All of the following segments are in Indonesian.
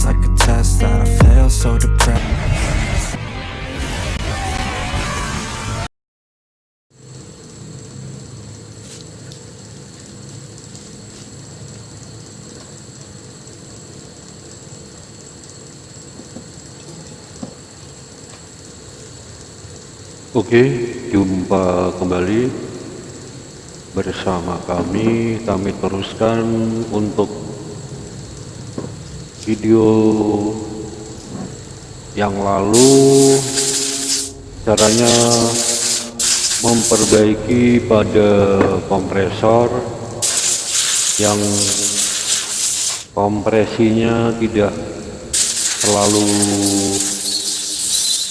feels like a test that I fail so depressed Oke, jumpa kembali bersama kami. Kami teruskan untuk video yang lalu caranya memperbaiki pada kompresor yang kompresinya tidak terlalu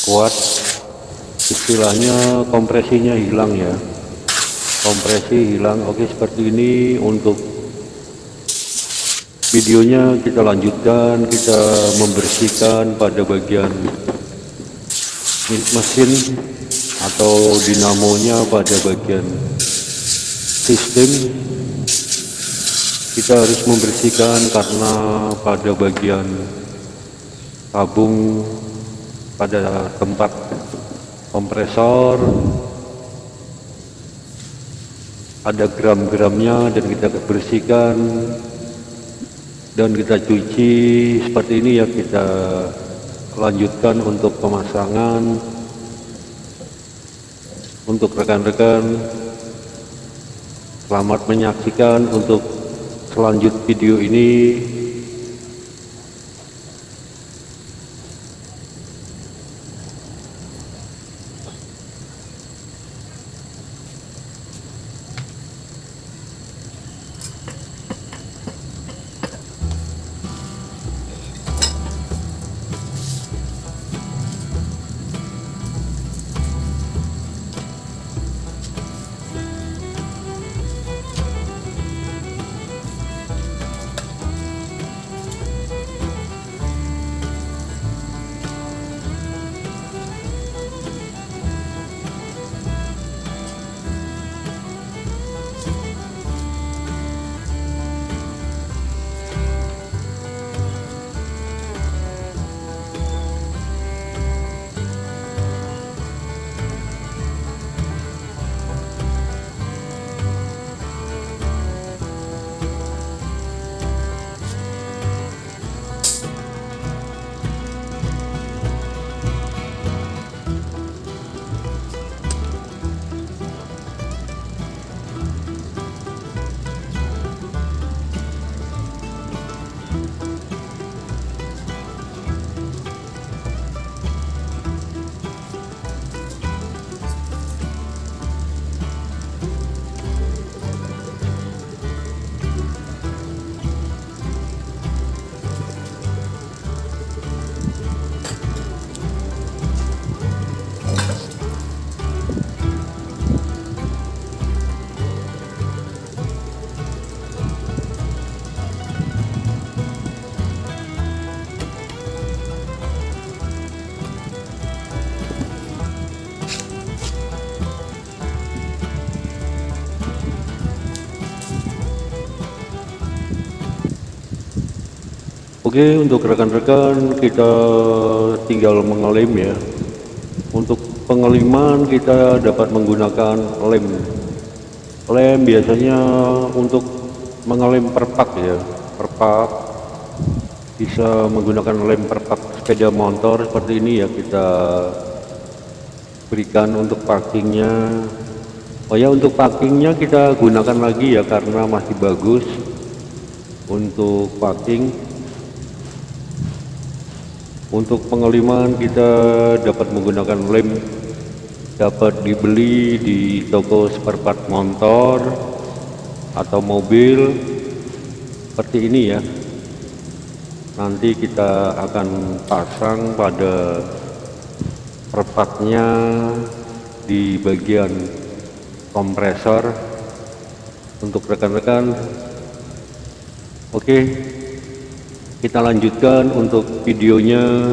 kuat. Istilahnya kompresinya hilang ya. Kompresi hilang. Oke seperti ini untuk videonya kita lanjutkan kita membersihkan pada bagian mesin atau dinamonya pada bagian sistem. Kita harus membersihkan karena pada bagian tabung pada tempat kompresor ada gram-gramnya dan kita bersihkan dan kita cuci seperti ini ya kita lanjutkan untuk pemasangan. Untuk rekan-rekan selamat menyaksikan untuk selanjut video ini Oke untuk rekan-rekan kita tinggal mengelem ya. Untuk pengeliman kita dapat menggunakan lem. Lem biasanya untuk mengelem perpak ya. Perpak bisa menggunakan lem perpak sepeda motor seperti ini ya kita berikan untuk parkingnya. Oh ya untuk parkingnya kita gunakan lagi ya karena masih bagus untuk parking untuk pengeliman kita dapat menggunakan lem dapat dibeli di toko spare part motor atau mobil seperti ini ya. Nanti kita akan pasang pada perpatnya di bagian kompresor untuk rekan-rekan. Oke kita lanjutkan untuk videonya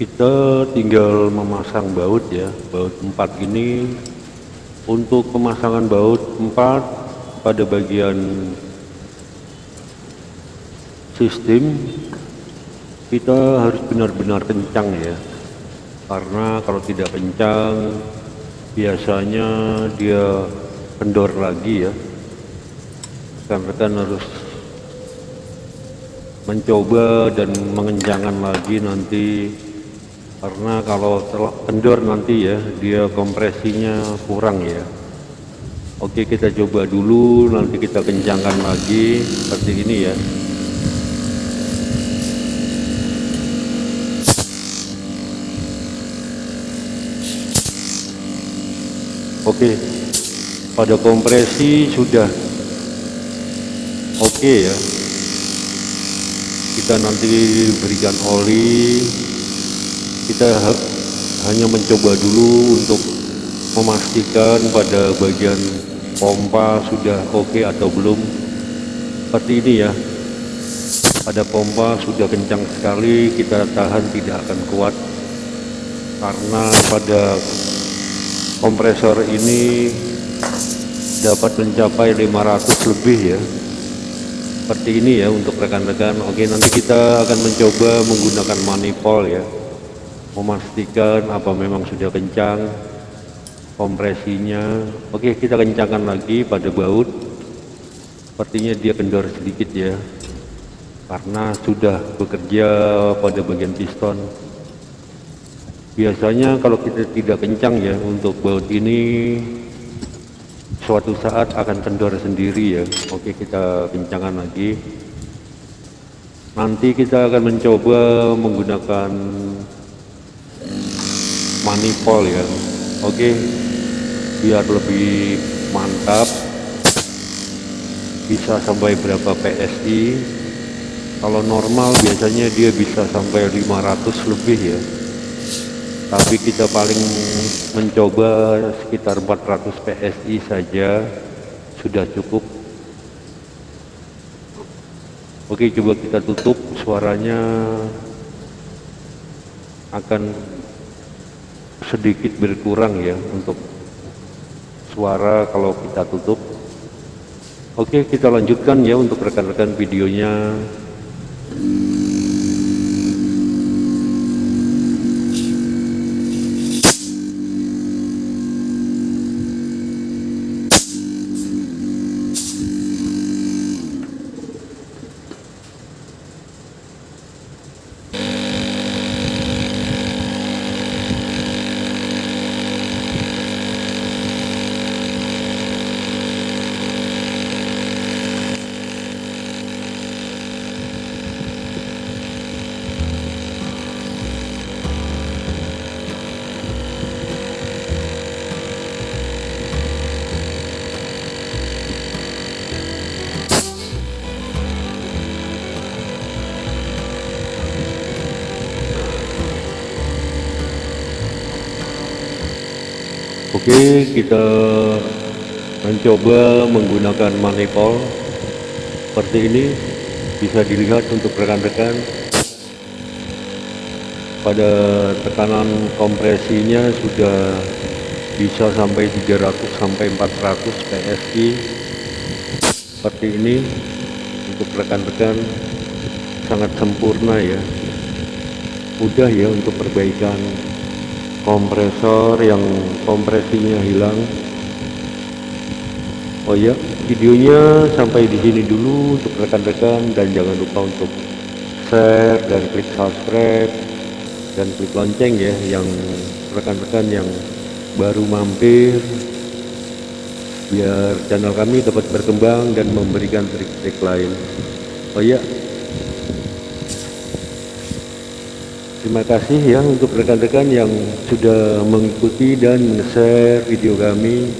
kita tinggal memasang baut ya baut 4 ini. Untuk pemasangan baut 4 pada bagian sistem kita harus benar-benar kencang ya. Karena kalau tidak kencang biasanya dia kendor lagi ya. Rekan-rekan harus mencoba dan mengencangkan lagi nanti karena kalau kendor nanti ya dia kompresinya kurang ya. Oke kita coba dulu nanti kita kencangkan lagi seperti ini ya. Oke pada kompresi sudah oke ya. Kita nanti berikan oli kita hanya mencoba dulu untuk memastikan pada bagian pompa sudah oke atau belum. Seperti ini ya. Pada pompa sudah kencang sekali kita tahan tidak akan kuat. Karena pada kompresor ini dapat mencapai 500 lebih ya. Seperti ini ya untuk rekan-rekan. Oke nanti kita akan mencoba menggunakan manifold ya memastikan apa memang sudah kencang kompresinya. Oke kita kencangkan lagi pada baut. Sepertinya dia kendor sedikit ya karena sudah bekerja pada bagian piston. Biasanya kalau kita tidak kencang ya untuk baut ini suatu saat akan kendor sendiri ya. Oke kita kencangkan lagi. Nanti kita akan mencoba menggunakan manifold ya. Oke biar lebih mantap. Bisa sampai berapa PSI kalau normal biasanya dia bisa sampai 500 lebih ya. Tapi kita paling mencoba sekitar 400 PSI saja. Sudah cukup. Oke coba kita tutup suaranya. Akan sedikit berkurang ya untuk suara kalau kita tutup. Oke kita lanjutkan ya untuk rekan-rekan videonya Oke, kita mencoba menggunakan manifold. Seperti ini bisa dilihat untuk rekan-rekan. Pada tekanan kompresinya sudah bisa sampai 300 sampai 400 PSI seperti ini untuk rekan-rekan sangat sempurna ya. Mudah ya untuk perbaikan kompresor yang kompresinya hilang. Oh ya videonya sampai di sini dulu untuk rekan-rekan dan jangan lupa untuk share dan klik subscribe dan klik lonceng ya yang rekan-rekan yang baru mampir. Biar channel kami dapat berkembang dan memberikan trik-trik lain. Oh ya Terima kasih ya untuk rekan-rekan yang sudah mengikuti dan share video kami